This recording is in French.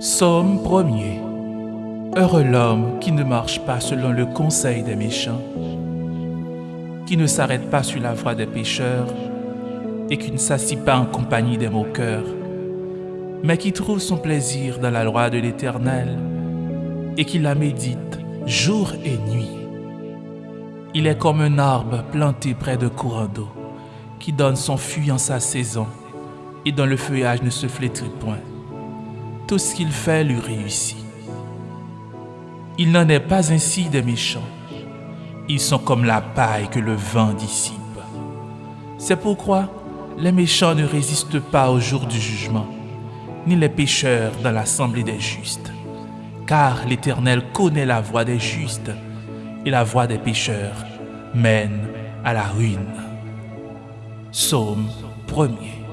Psaume 1er Heureux l'homme qui ne marche pas selon le conseil des méchants, qui ne s'arrête pas sur la voie des pécheurs et qui ne s'assit pas en compagnie des moqueurs, mais qui trouve son plaisir dans la loi de l'Éternel et qui la médite jour et nuit. Il est comme un arbre planté près de courant d'eau, qui donne son fruit en sa saison et dont le feuillage ne se flétrit point tout ce qu'il fait lui réussit. Il n'en est pas ainsi des méchants. Ils sont comme la paille que le vent dissipe. C'est pourquoi les méchants ne résistent pas au jour du jugement, ni les pécheurs dans l'assemblée des justes. Car l'Éternel connaît la voie des justes, et la voie des pécheurs mène à la ruine. Psaume 1er